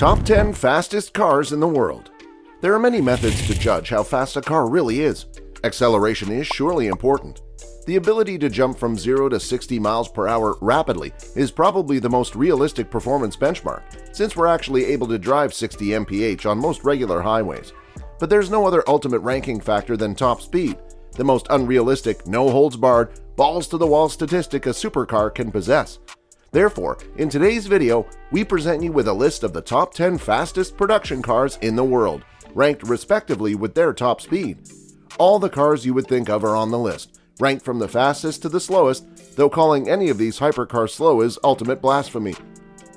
Top 10 Fastest Cars in the World There are many methods to judge how fast a car really is. Acceleration is surely important. The ability to jump from 0 to 60 miles per hour rapidly is probably the most realistic performance benchmark, since we're actually able to drive 60 mph on most regular highways. But there's no other ultimate ranking factor than top speed, the most unrealistic, no-holds-barred, balls-to-the-wall statistic a supercar can possess. Therefore, in today's video, we present you with a list of the top 10 fastest production cars in the world, ranked respectively with their top speed. All the cars you would think of are on the list, ranked from the fastest to the slowest, though calling any of these hypercars slow is ultimate blasphemy.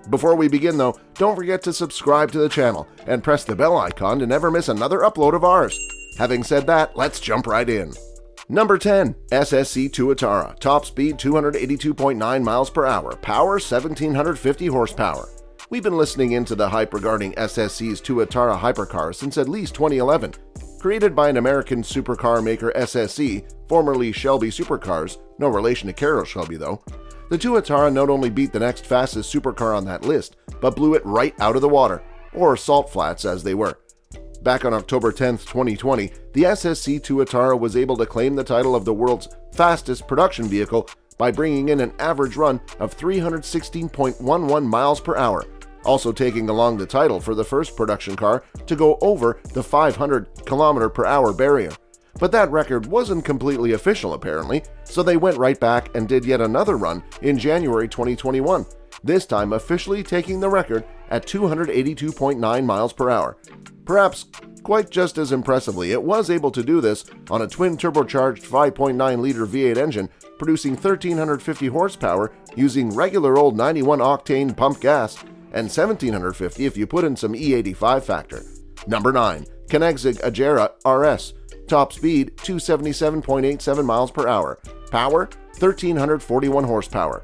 Before we begin though, don't forget to subscribe to the channel and press the bell icon to never miss another upload of ours. Having said that, let's jump right in. Number 10. SSC Tuatara, top speed 282.9 miles per hour, power 1750 horsepower. We've been listening into the hype regarding SSC's Tuatara hypercar since at least 2011. Created by an American supercar maker SSC, formerly Shelby Supercars, no relation to Carroll Shelby though, the Tuatara not only beat the next fastest supercar on that list, but blew it right out of the water, or salt flats as they were. Back on October 10, 2020, the SSC Tuatara was able to claim the title of the world's fastest production vehicle by bringing in an average run of 316.11 miles per hour, also taking along the title for the first production car to go over the 500 km per hour barrier. But that record wasn't completely official apparently, so they went right back and did yet another run in January 2021, this time officially taking the record at 282.9 miles per hour, Perhaps quite just as impressively, it was able to do this on a twin-turbocharged 5.9-liter V8 engine producing 1350 horsepower using regular old 91-octane pump gas and 1750 if you put in some E85 factor. Number 9. Koenigsegg Agera RS Top speed 277.87 miles per hour. Power 1341 horsepower.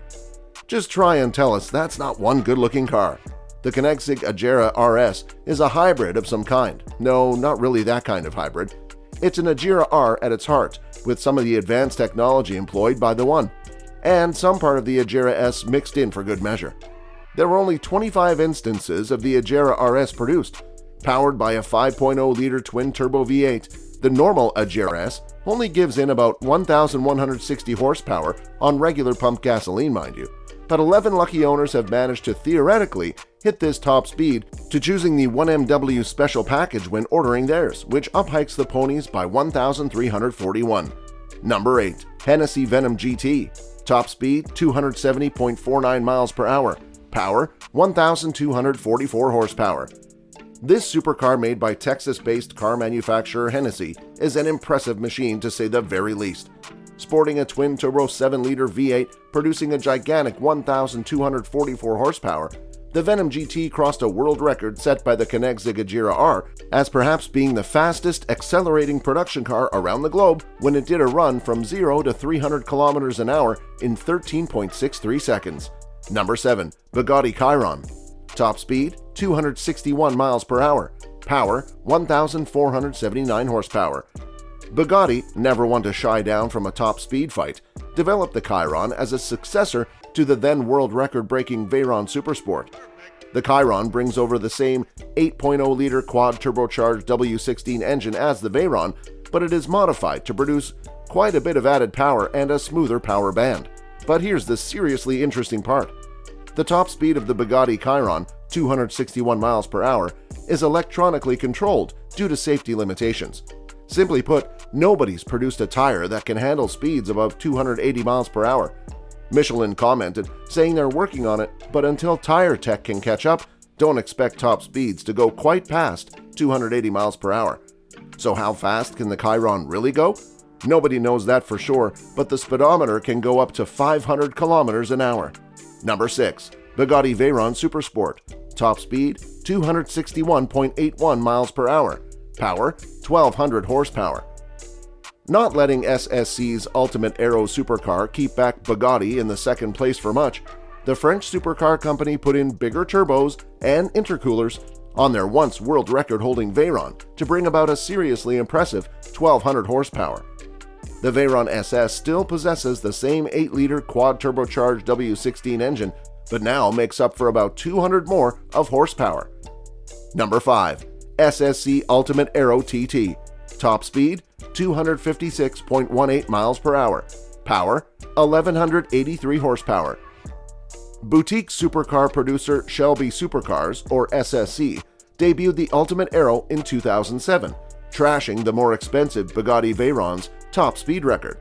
Just try and tell us that's not one good-looking car. The Koenigsegg Agera RS is a hybrid of some kind. No, not really that kind of hybrid. It's an Agera R at its heart, with some of the advanced technology employed by the one, and some part of the Agera S mixed in for good measure. There were only 25 instances of the Agera RS produced. Powered by a 5.0-liter twin-turbo V8, the normal Agera S only gives in about 1,160 horsepower on regular pump gasoline, mind you but 11 lucky owners have managed to theoretically hit this top speed to choosing the 1MW special package when ordering theirs, which uphikes the ponies by 1,341. Number 8. Hennessy Venom GT Top speed 270.49 miles per hour. Power 1,244 horsepower. This supercar made by Texas-based car manufacturer Hennessy is an impressive machine to say the very least sporting a twin-turbo 7-liter V8 producing a gigantic 1,244 horsepower, the Venom GT crossed a world record set by the Koenigsegg Agera R as perhaps being the fastest accelerating production car around the globe when it did a run from 0 to 300 kilometers an hour in 13.63 seconds. Number 7. Bugatti Chiron Top speed 261 miles per hour. Power 1,479 horsepower. Bugatti, never one to shy down from a top speed fight, developed the Chiron as a successor to the then world record-breaking Veyron Supersport. The Chiron brings over the same 8.0-liter quad-turbocharged W16 engine as the Veyron, but it is modified to produce quite a bit of added power and a smoother power band. But here's the seriously interesting part. The top speed of the Bugatti Chiron, 261 miles per hour, is electronically controlled due to safety limitations. Simply put, nobody's produced a tire that can handle speeds above 280 miles per hour. Michelin commented, saying they're working on it, but until tire tech can catch up, don't expect top speeds to go quite past 280 miles per hour. So how fast can the Chiron really go? Nobody knows that for sure, but the speedometer can go up to 500 kilometers an hour. Number 6. Bugatti Veyron Supersport Top speed 261.81 miles per hour Power 1200 horsepower. Not letting SSC's Ultimate Aero supercar keep back Bugatti in the second place for much, the French supercar company put in bigger turbos and intercoolers on their once world record-holding Veyron to bring about a seriously impressive 1200 horsepower. The Veyron SS still possesses the same 8-liter quad-turbocharged W16 engine, but now makes up for about 200 more of horsepower. Number 5. SSC Ultimate Aero TT Top speed 256.18 miles per hour Power 1183 horsepower Boutique supercar producer Shelby Supercars, or SSC, debuted the Ultimate Aero in 2007, trashing the more expensive Bugatti Veyron's top speed record.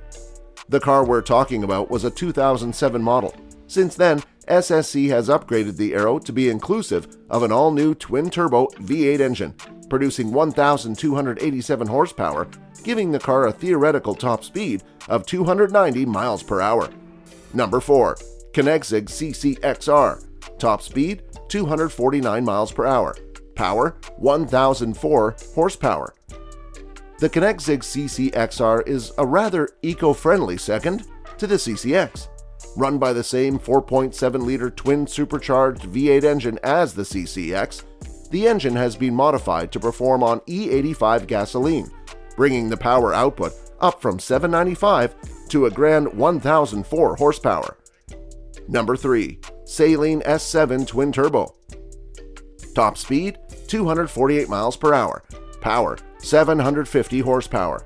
The car we're talking about was a 2007 model. Since then, SSC has upgraded the Aero to be inclusive of an all-new twin-turbo V8 engine, producing 1,287 horsepower, giving the car a theoretical top speed of 290 miles per hour. Number 4. Koenigsegg CCXR Top speed 249 miles per hour Power 1004 horsepower The Koenigsegg CCXR is a rather eco-friendly second to the CCX. Run by the same 4.7-liter twin-supercharged V8 engine as the CCX, the engine has been modified to perform on E85 gasoline, bringing the power output up from 795 to a grand 1004 horsepower. Number 3. Saleen S7 Twin Turbo Top speed 248 miles per hour, power 750 horsepower.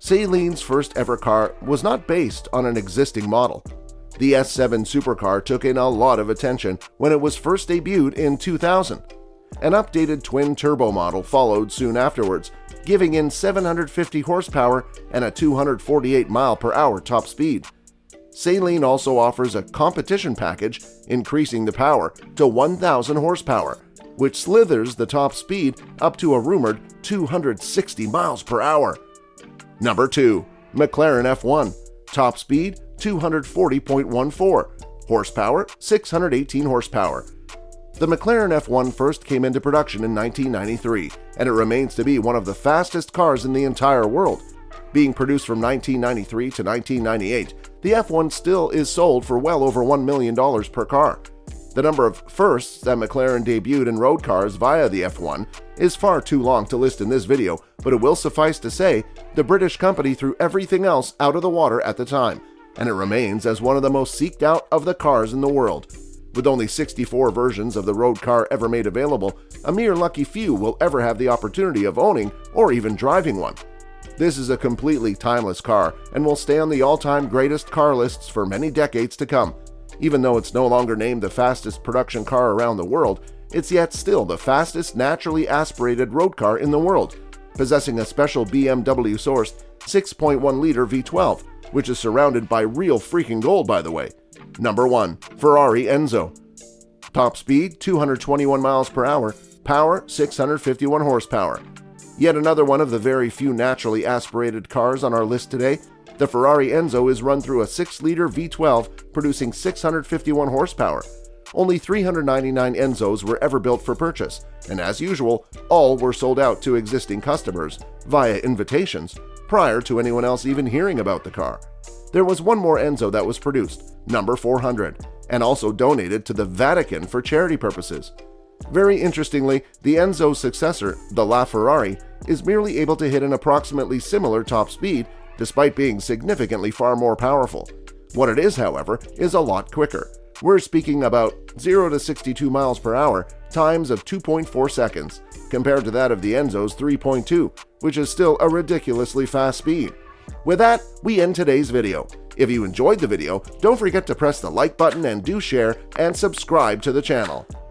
Saleen's first ever car was not based on an existing model. The S7 supercar took in a lot of attention when it was first debuted in 2000. An updated twin-turbo model followed soon afterwards, giving in 750 horsepower and a 248 mile per hour top speed. Saleen also offers a competition package increasing the power to 1,000 horsepower, which slithers the top speed up to a rumored 260 miles per hour. Number 2. McLaren F1 Top speed 240.14 Horsepower 618 horsepower The McLaren F1 first came into production in 1993, and it remains to be one of the fastest cars in the entire world. Being produced from 1993 to 1998, the F1 still is sold for well over $1 million per car. The number of firsts that McLaren debuted in road cars via the F1 is far too long to list in this video, but it will suffice to say the British company threw everything else out of the water at the time, and it remains as one of the most seeked out of the cars in the world. With only 64 versions of the road car ever made available, a mere lucky few will ever have the opportunity of owning or even driving one. This is a completely timeless car and will stay on the all-time greatest car lists for many decades to come. Even though it's no longer named the fastest production car around the world, it's yet still the fastest naturally aspirated road car in the world, possessing a special BMW-sourced 6.1-liter V12, which is surrounded by real freaking gold by the way. Number 1. Ferrari Enzo Top speed 221 miles per hour, power 651 horsepower. Yet another one of the very few naturally aspirated cars on our list today, the Ferrari Enzo is run through a 6-liter V12 producing 651 horsepower. Only 399 Enzos were ever built for purchase, and as usual, all were sold out to existing customers via invitations prior to anyone else even hearing about the car. There was one more Enzo that was produced, number 400, and also donated to the Vatican for charity purposes. Very interestingly, the Enzo's successor, the LaFerrari, is merely able to hit an approximately similar top speed despite being significantly far more powerful. What it is, however, is a lot quicker. We're speaking about 0 to 62 miles per hour times of 2.4 seconds, compared to that of the Enzo's 3.2, which is still a ridiculously fast speed. With that, we end today's video. If you enjoyed the video, don't forget to press the like button and do share and subscribe to the channel.